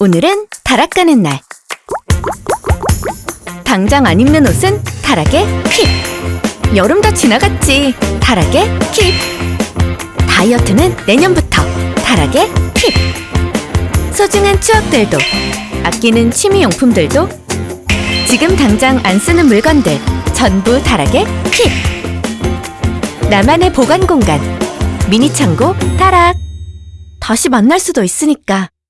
오늘은 다락 가는 날. 당장 안 입는 옷은 다락에 킵. 여름 다 지나갔지. 다락에 킵. 다이어트는 내년부터 다락에 킵. 소중한 추억들도 아끼는 취미용품들도 지금 당장 안 쓰는 물건들 전부 다락에 킵. 나만의 보관 공간 미니 창고 다락. 다시 만날 수도 있으니까